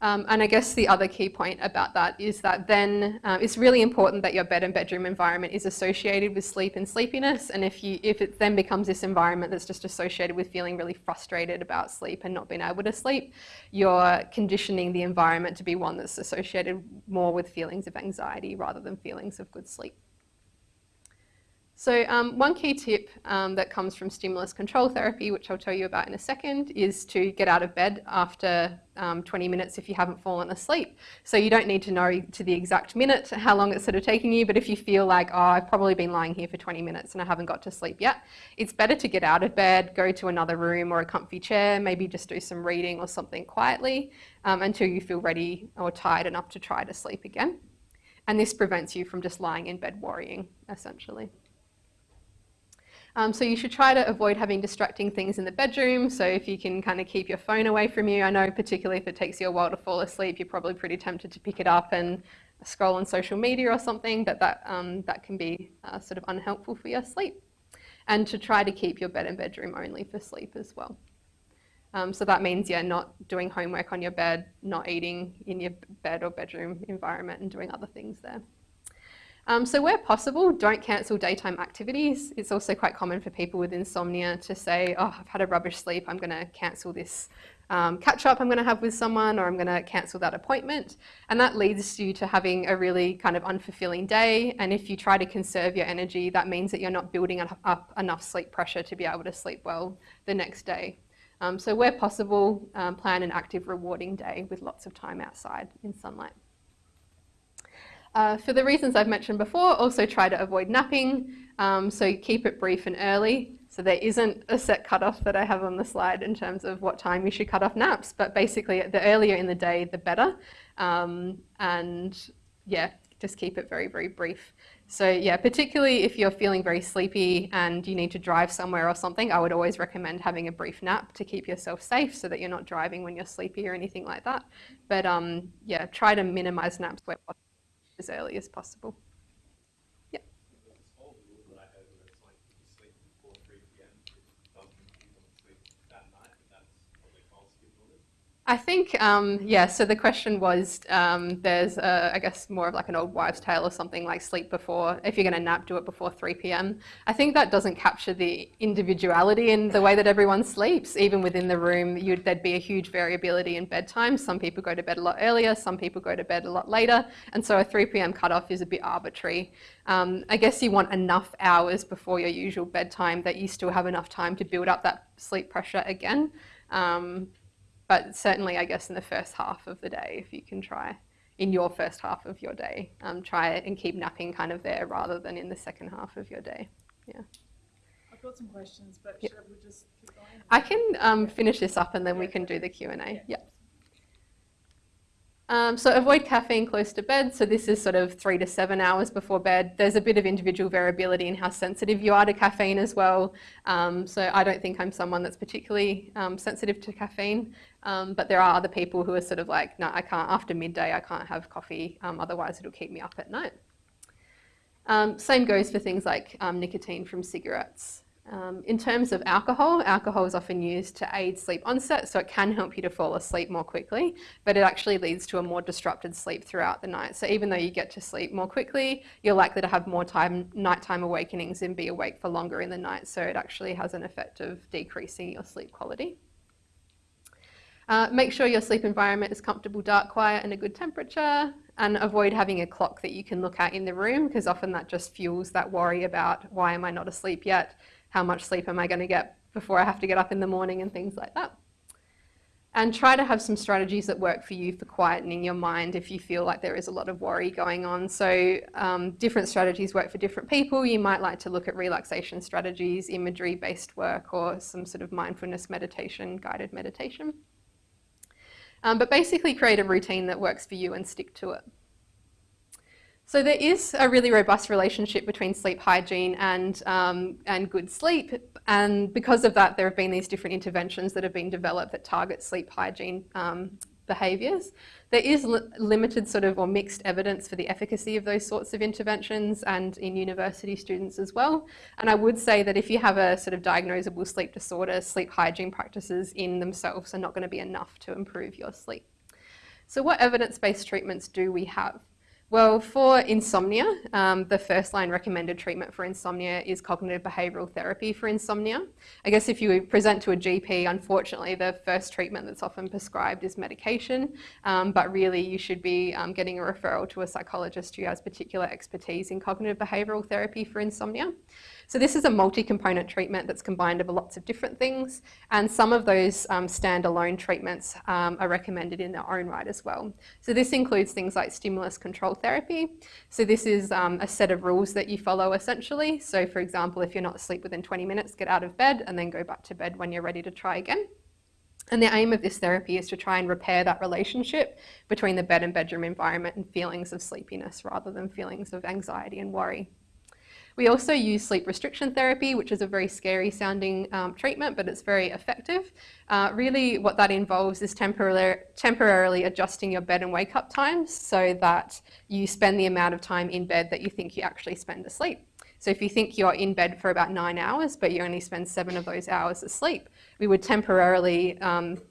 S2: Um, and I guess the other key point about that is that then uh, it's really important that your bed and bedroom environment is associated with sleep and sleepiness. And if you if it then becomes this environment that's just associated with feeling really frustrated about sleep and not being able to sleep, you're conditioning the environment to be one that's associated more with feelings of anxiety rather than feelings of good sleep. So um, one key tip um, that comes from stimulus control therapy, which I'll tell you about in a second, is to get out of bed after um, 20 minutes if you haven't fallen asleep. So you don't need to know to the exact minute how long it's sort of taking you, but if you feel like, oh, I've probably been lying here for 20 minutes and I haven't got to sleep yet, it's better to get out of bed, go to another room or a comfy chair, maybe just do some reading or something quietly um, until you feel ready or tired enough to try to sleep again. And this prevents you from just lying in bed worrying, essentially. Um, so you should try to avoid having distracting things in the bedroom. So if you can kind of keep your phone away from you, I know particularly if it takes you a while to fall asleep, you're probably pretty tempted to pick it up and scroll on social media or something, but that, um, that can be uh, sort of unhelpful for your sleep. And to try to keep your bed and bedroom only for sleep as well. Um, so that means, yeah, not doing homework on your bed, not eating in your bed or bedroom environment and doing other things there. Um, so where possible, don't cancel daytime activities. It's also quite common for people with insomnia to say, oh, I've had a rubbish sleep, I'm going to cancel this um, catch up I'm going to have with someone or I'm going to cancel that appointment. And that leads you to having a really kind of unfulfilling day. And if you try to conserve your energy, that means that you're not building up enough sleep pressure to be able to sleep well the next day. Um, so where possible, um, plan an active rewarding day with lots of time outside in sunlight. Uh, for the reasons I've mentioned before, also try to avoid napping, um, so keep it brief and early. So there isn't a set cutoff that I have on the slide in terms of what time you should cut off naps, but basically the earlier in the day, the better. Um, and yeah, just keep it very, very brief. So yeah, particularly if you're feeling very sleepy and you need to drive somewhere or something, I would always recommend having a brief nap to keep yourself safe so that you're not driving when you're sleepy or anything like that. But um, yeah, try to minimize naps where possible as early as possible. I think, um, yeah, so the question was, um, there's, a, I guess, more of like an old wives' tale or something like sleep before, if you're going to nap, do it before 3 p.m. I think that doesn't capture the individuality in the way that everyone sleeps. Even within the room, there'd be a huge variability in bedtime. Some people go to bed a lot earlier, some people go to bed a lot later. And so a 3 p.m. cutoff is a bit arbitrary. Um, I guess you want enough hours before your usual bedtime that you still have enough time to build up that sleep pressure again. But certainly, I guess, in the first half of the day, if you can try in your first half of your day, um, try and keep napping kind of there rather than in the second half of your day. Yeah.
S3: I've got some questions, but
S2: yep.
S3: should we just keep going?
S2: I can um, finish this up and then we can do the Q&A. Yeah. yeah. Um, so avoid caffeine close to bed. So this is sort of three to seven hours before bed. There's a bit of individual variability in how sensitive you are to caffeine as well. Um, so I don't think I'm someone that's particularly um, sensitive to caffeine, um, but there are other people who are sort of like, no, I can't, after midday, I can't have coffee, um, otherwise it'll keep me up at night. Um, same goes for things like nicotine from cigarettes. Um, in terms of alcohol, alcohol is often used to aid sleep onset, so it can help you to fall asleep more quickly, but it actually leads to a more disrupted sleep throughout the night. So even though you get to sleep more quickly, you're likely to have more time, nighttime awakenings and be awake for longer in the night. So it actually has an effect of decreasing your sleep quality. Uh, make sure your sleep environment is comfortable, dark, quiet, and a good temperature. And avoid having a clock that you can look at in the room because often that just fuels that worry about why am I not asleep yet? how much sleep am I going to get before I have to get up in the morning and things like that. And try to have some strategies that work for you for quietening your mind if you feel like there is a lot of worry going on. So um, different strategies work for different people. You might like to look at relaxation strategies, imagery-based work, or some sort of mindfulness meditation, guided meditation. Um, but basically create a routine that works for you and stick to it. So there is a really robust relationship between sleep hygiene and, um, and good sleep. And because of that, there have been these different interventions that have been developed that target sleep hygiene um, behaviours. There is li limited sort of or mixed evidence for the efficacy of those sorts of interventions and in university students as well. And I would say that if you have a sort of diagnosable sleep disorder, sleep hygiene practices in themselves are not going to be enough to improve your sleep. So what evidence-based treatments do we have? Well, for insomnia, um, the first line recommended treatment for insomnia is cognitive behavioural therapy for insomnia. I guess if you present to a GP, unfortunately, the first treatment that's often prescribed is medication, um, but really you should be um, getting a referral to a psychologist who has particular expertise in cognitive behavioural therapy for insomnia. So this is a multi-component treatment that's combined of lots of different things, and some of those um, standalone treatments um, are recommended in their own right as well. So this includes things like stimulus control therapy. So this is um, a set of rules that you follow essentially. So for example, if you're not asleep within 20 minutes, get out of bed and then go back to bed when you're ready to try again. And the aim of this therapy is to try and repair that relationship between the bed and bedroom environment and feelings of sleepiness rather than feelings of anxiety and worry. We also use sleep restriction therapy, which is a very scary sounding um, treatment, but it's very effective. Uh, really what that involves is temporarily, temporarily adjusting your bed and wake up times so that you spend the amount of time in bed that you think you actually spend asleep. So if you think you're in bed for about nine hours, but you only spend seven of those hours asleep, we would temporarily um,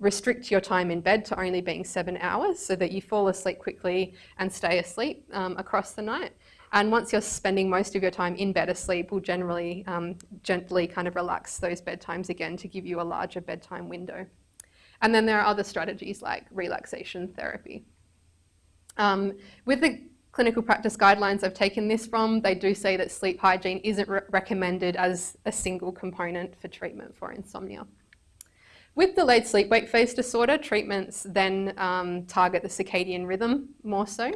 S2: restrict your time in bed to only being seven hours so that you fall asleep quickly and stay asleep um, across the night. And once you're spending most of your time in bed asleep, we'll generally um, gently kind of relax those bedtimes again to give you a larger bedtime window. And then there are other strategies like relaxation therapy. Um, with the clinical practice guidelines I've taken this from, they do say that sleep hygiene isn't re recommended as a single component for treatment for insomnia. With delayed sleep-wake phase disorder, treatments then um, target the circadian rhythm more so.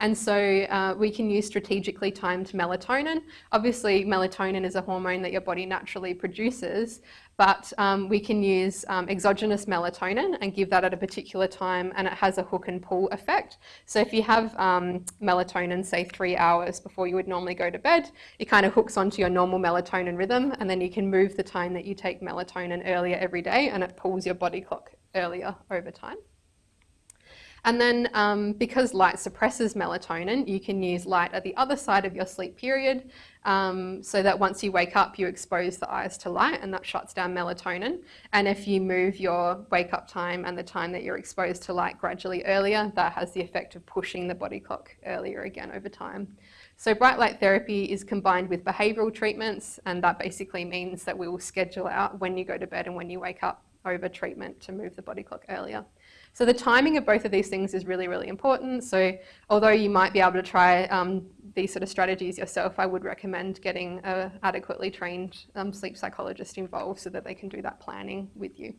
S2: And so uh, we can use strategically timed melatonin. Obviously, melatonin is a hormone that your body naturally produces, but um, we can use um, exogenous melatonin and give that at a particular time and it has a hook and pull effect. So if you have um, melatonin, say three hours before you would normally go to bed, it kind of hooks onto your normal melatonin rhythm and then you can move the time that you take melatonin earlier every day and it pulls your body clock earlier over time. And then um, because light suppresses melatonin, you can use light at the other side of your sleep period um, so that once you wake up, you expose the eyes to light and that shuts down melatonin. And if you move your wake up time and the time that you're exposed to light gradually earlier, that has the effect of pushing the body clock earlier again over time. So bright light therapy is combined with behavioural treatments and that basically means that we will schedule out when you go to bed and when you wake up over treatment to move the body clock earlier. So the timing of both of these things is really, really important. So although you might be able to try um, these sort of strategies yourself, I would recommend getting an adequately trained um, sleep psychologist involved so that they can do that planning with you.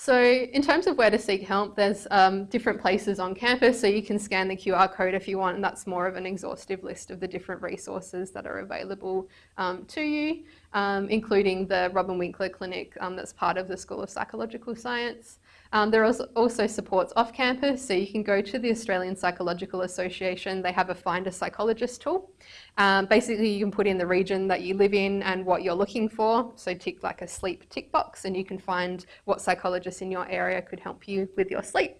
S2: So in terms of where to seek help, there's um, different places on campus, so you can scan the QR code if you want, and that's more of an exhaustive list of the different resources that are available um, to you, um, including the Robin Winkler Clinic um, that's part of the School of Psychological Science. Um, there are also supports off campus, so you can go to the Australian Psychological Association. They have a Find a Psychologist tool. Um, basically, you can put in the region that you live in and what you're looking for. So tick like a sleep tick box and you can find what psychologists in your area could help you with your sleep.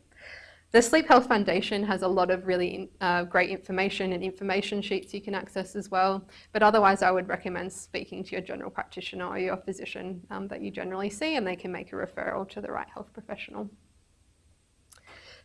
S2: The Sleep Health Foundation has a lot of really uh, great information and information sheets you can access as well. But otherwise, I would recommend speaking to your general practitioner or your physician um, that you generally see, and they can make a referral to the right health professional.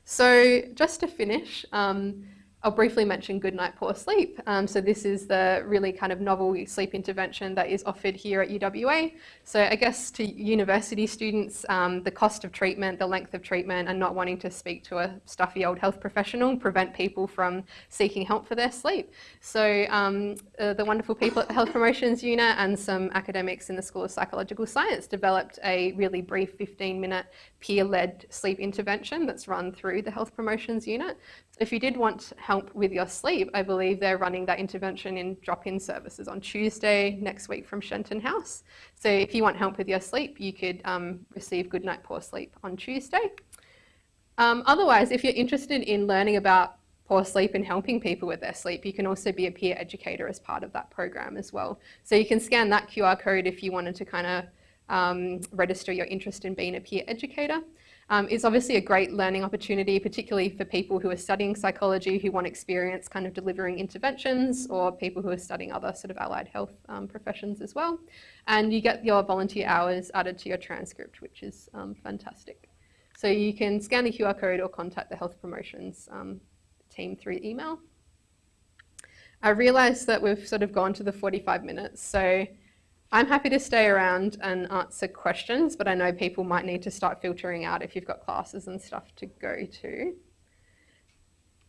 S2: So, just to finish, um, I'll briefly mention Good Night Poor Sleep. Um, so this is the really kind of novel sleep intervention that is offered here at UWA. So I guess to university students, um, the cost of treatment, the length of treatment, and not wanting to speak to a stuffy old health professional prevent people from seeking help for their sleep. So um, uh, the wonderful people at the Health Promotions Unit and some academics in the School of Psychological Science developed a really brief 15-minute peer-led sleep intervention that's run through the Health Promotions Unit. If you did want help with your sleep, I believe they're running that intervention in drop-in services on Tuesday next week from Shenton House. So if you want help with your sleep, you could um, receive Good Night Poor Sleep on Tuesday. Um, otherwise, if you're interested in learning about poor sleep and helping people with their sleep, you can also be a peer educator as part of that program as well. So you can scan that QR code if you wanted to kind of um, register your interest in being a peer educator. Um, it's obviously a great learning opportunity, particularly for people who are studying psychology, who want experience kind of delivering interventions, or people who are studying other sort of allied health um, professions as well. And you get your volunteer hours added to your transcript, which is um, fantastic. So you can scan the QR code or contact the health promotions um, team through email. I realise that we've sort of gone to the 45 minutes, so I'm happy to stay around and answer questions, but I know people might need to start filtering out if you've got classes and stuff to go to.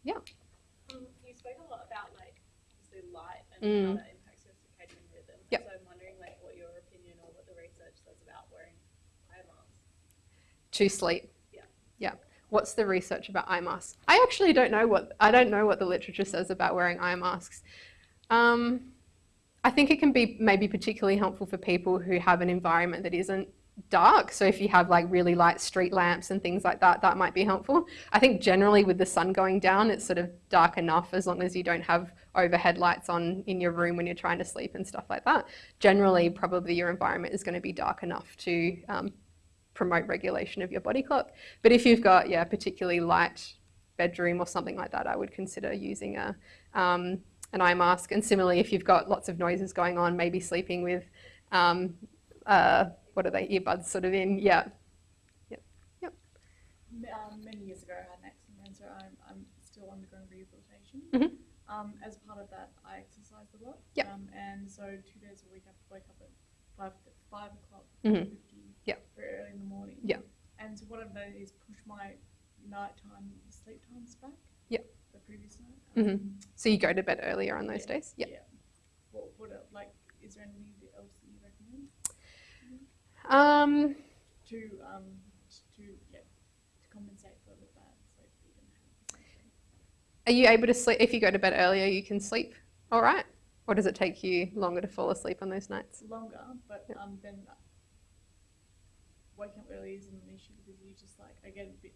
S2: Yeah.
S3: Um, you spoke a lot about like obviously light and
S2: Mm.
S3: how that impacts your circadian rhythm.
S2: Yep.
S3: So I'm wondering like what your opinion or what the research says about wearing eye masks.
S2: To sleep.
S3: Yeah.
S2: Yeah. What's the research about eye masks? I actually don't know what I don't know what the literature says about wearing eye masks. Um, I think it can be maybe particularly helpful for people who have an environment that isn't dark. So if you have like really light street lamps and things like that, that might be helpful. I think generally with the sun going down, it's sort of dark enough as long as you don't have overhead lights on in your room when you're trying to sleep and stuff like that. Generally, probably your environment is going to be dark enough to um, promote regulation of your body clock. But if you've got, yeah, particularly light bedroom or something like that, I would consider using a, um, an eye mask. And similarly, if you've got lots of noises going on, maybe sleeping with, um, uh, what are they, earbuds sort of in, yeah.
S3: M- Um, many years ago, I had an accident, so I'm, I'm still undergoing rehabilitation.
S2: Mhm.
S3: Um, as part of that, I exercise a lot.
S2: Yep.
S3: Um, and so two days a week, I have to wake up at five five o'clock,
S2: Mhm.
S3: 50,
S2: Yep.
S3: very early in the morning.
S2: Yep.
S3: And so what I've done is push my nighttime sleep times back.
S2: Yep.
S3: The previous night.
S2: Mhm.
S3: Um,
S2: So you go to bed earlier on those
S3: Yeah,
S2: days? Yeah.
S3: Yeah. What, what, like, is there anything else that you recommend
S2: Um,
S3: to, um, to, yeah, to compensate for the bad sleep that you didn't have? essentially?
S2: are you able to sleep, if you go to bed earlier, you can sleep all right? Or does it take you longer to fall asleep on those nights?
S3: longer, but
S2: Yep.
S3: um, then waking up early isn't an issue because you just like I get a bit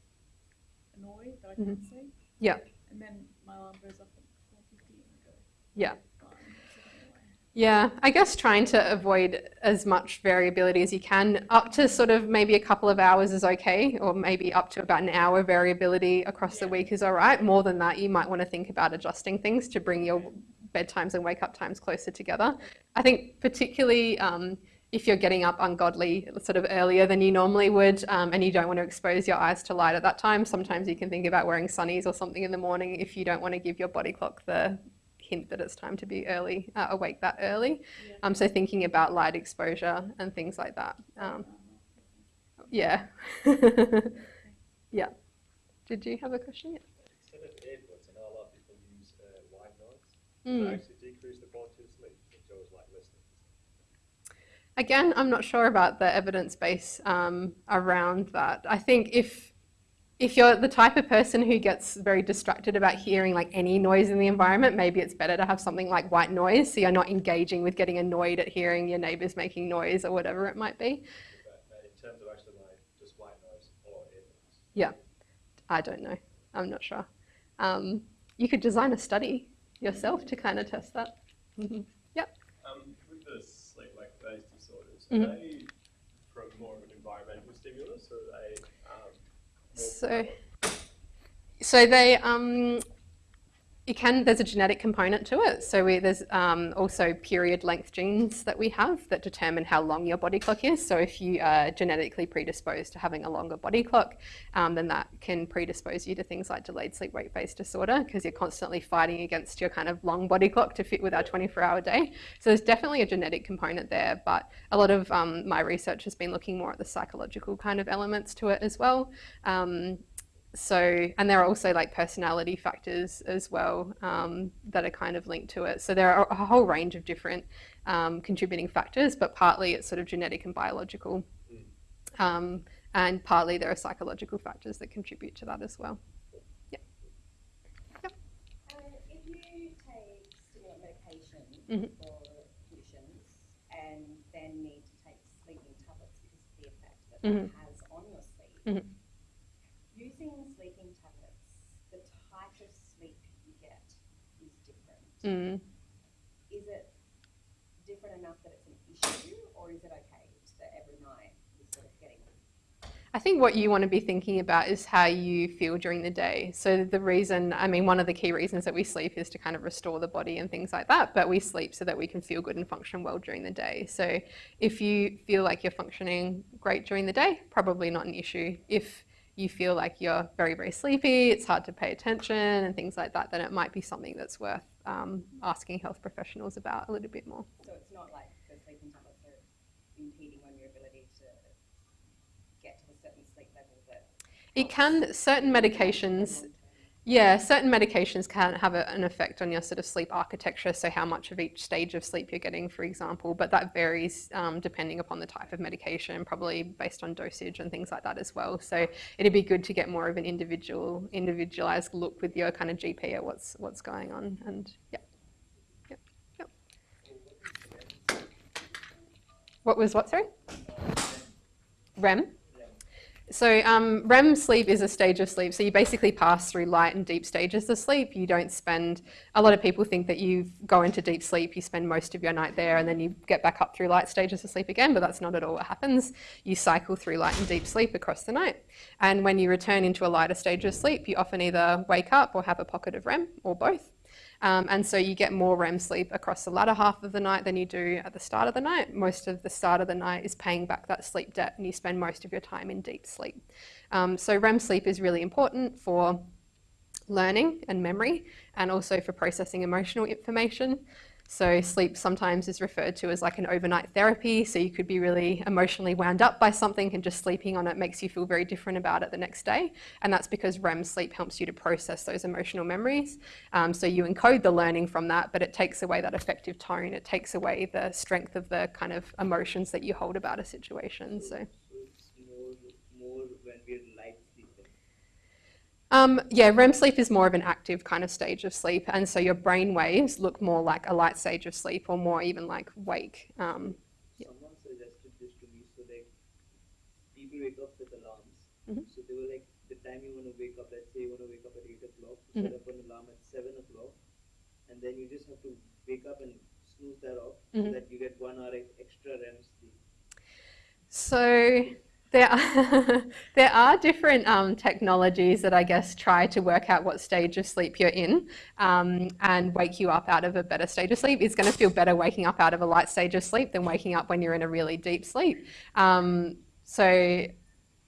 S3: annoyed that I can't sleep.
S2: Yeah.
S3: And then my alarm goes up at four fifty and I go.
S2: Yeah.
S3: Fine, it's anyway.
S2: Yeah, I guess trying to avoid as much variability as you can, up to sort of maybe a couple of hours is okay, or maybe up to about an hour variability across the week is all right. More than that, you might want to think about adjusting things to bring your bedtimes and wake up times closer together. I think particularly um, if you're getting up ungodly sort of earlier than you normally would, um, and you don't want to expose your eyes to light at that time, sometimes you can think about wearing sunnies or something in the morning if you don't want to give your body clock the hint that it's time to be early, uh, awake that early.
S3: Yeah.
S2: Um, so thinking about light exposure and things like that. Um, yeah. [laughs] yeah. Did you have a question? Yeah.
S4: Instead of AirPods, I know a lot of people use uh, white noise
S2: Mm.
S4: to actually decrease the quality of sleep. It shows like listening.
S2: Again, I'm not sure about the evidence base um, around that. I think if if you're the type of person who gets very distracted about hearing like any noise in the environment, maybe it's better to have something like white noise, so you're not engaging with getting annoyed at hearing your neighbours making noise or whatever it might be.
S4: But in terms of actually like just white noise or AirPods.
S2: I don't know. I'm not sure. Um, you could design a study yourself to kind of test that. Mhm.
S6: Um, with the sleep like those disorders,
S2: Mhm.
S6: are they from more of an environmental stimulus or are they um, more
S2: So- So they, um, can, there's a genetic component to it. So we, there's um, also period length genes that we have that determine how long your body clock is. So if you are genetically predisposed to having a longer body clock, um, then that can predispose you to things like delayed sleep wake phase disorder because you're constantly fighting against your kind of long body clock to fit with our 24 hour day. So there's definitely a genetic component there, but a lot of um, my research has been looking more at the psychological kind of elements to it as well. So and there are also like personality factors as well um, that are kind of linked to it so there are a whole range of different um, contributing factors but partly it's sort of genetic and biological um, and partly there are psychological factors that contribute to that as well
S5: Uh, if you take stimulant medication
S2: Mhm.
S5: for conditions and then need to take sleeping tablets because of the effect that
S2: Mhm.
S5: that has on your sleep,
S2: Mhm.
S5: using sleeping tablets, the type of sleep you get is different.
S2: Mm.
S5: Is it different enough that it's an issue, or is it okay that every night you're sort of getting
S2: I think what you want to be thinking about is how you feel during the day. So the reason, I mean, one of the key reasons that we sleep is to kind of restore the body and things like that, but we sleep so that we can feel good and function well during the day. So if you feel like you're functioning great during the day, probably not an issue. If you feel like you're very, very sleepy, it's hard to pay attention and things like that, then it might be something that's worth um, asking health professionals about a little bit more.
S5: So it's not like the sleeping tablets are impeding on your ability to get to a certain sleep level that.
S2: It can, certain medications. Yeah, certain medications can have a, an effect on your sort of sleep architecture, so how much of each stage of sleep you're getting, for example, but that varies um, depending upon the type of medication, probably based on dosage and things like that as well. So it'd be good to get more of an individual, individualized look with your kind of GP at what's what's going on, and yeah, yep, yep. What was what? Sorry. REM. So um, REM sleep is a stage of sleep. So you basically pass through light and deep stages of sleep. You don't spend. A lot of people think that you go into deep sleep, you spend most of your night there, and then you get back up through light stages of sleep again. But that's not at all what happens. You cycle through light and deep sleep across the night. And when you return into a lighter stage of sleep, you often either wake up or have a pocket of REM or both. Um, and so you get more REM sleep across the latter half of the night than you do at the start of the night. Most of the start of the night is paying back that sleep debt, and you spend most of your time in deep sleep. Um, so REM sleep is really important for learning and memory, and also for processing emotional information. So sleep sometimes is referred to as like an overnight therapy. So you could be really emotionally wound up by something and just sleeping on it makes you feel very different about it the next day. And that's because REM sleep helps you to process those emotional memories. Um, so you encode the learning from that, but it takes away that effective tone. It takes away the strength of the kind of emotions that you hold about a situation. So.
S7: So it's more, more when we're light sleeping.
S2: Um, yeah, REM sleep is more of an active kind of stage of sleep, and so your brain waves look more like a light stage of sleep, or more even like wake. Um,
S7: Someone suggested this to me, so like people wake up with alarms.
S2: Mhm.
S7: So they were like, the time you want to wake up, let's say you want to wake up at eight o'clock,
S2: Mhm.
S7: set up an alarm at seven o'clock, and then you just have to wake up and snooze that off,
S2: Mhm.
S7: so that you get one hour extra REM sleep.
S2: So there are, [laughs] there are different um, technologies that I guess try to work out what stage of sleep you're in um, and wake you up out of a better stage of sleep. It's going to feel better waking up out of a light stage of sleep than waking up when you're in a really deep sleep. Um, so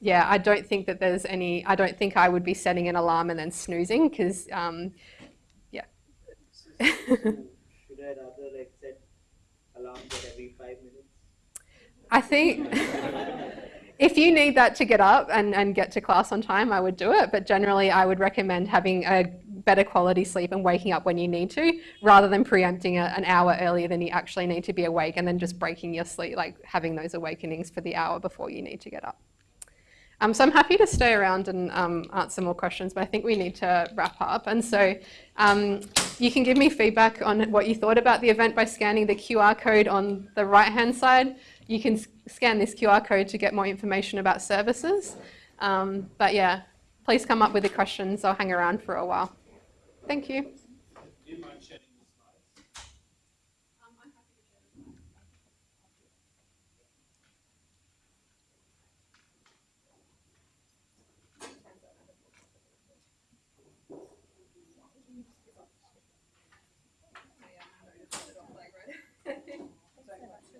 S2: yeah, I don't think that there's any, I don't think I would be setting an alarm and then snoozing because um,
S7: so should I rather like set alarms at every five minutes?
S2: I think [laughs] if you need that to get up and, and get to class on time, I would do it. But generally, I would recommend having a better quality sleep and waking up when you need to, rather than preempting a, an hour earlier than you actually need to be awake and then just breaking your sleep, like having those awakenings for the hour before you need to get up. Um, so I'm happy to stay around and um, answer more questions, but I think we need to wrap up. And so um, you can give me feedback on what you thought about the event by scanning the QR code on the right-hand side. You can scan this QR code to get more information about services. Um, but yeah, please come up with the questions. I'll hang around for a while. Thank you
S6: mind sharing the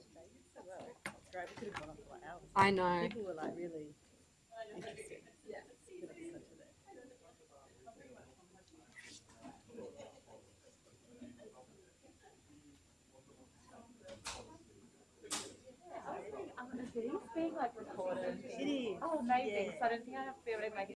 S6: slides?
S4: could have gone on for like hours.
S2: I know.
S4: People were like really interested. Yeah. Good episode today.
S5: Is these being like recorded?
S4: It is.
S5: Oh, amazing.
S4: yeah.
S5: So I don't think I have to be able to make it.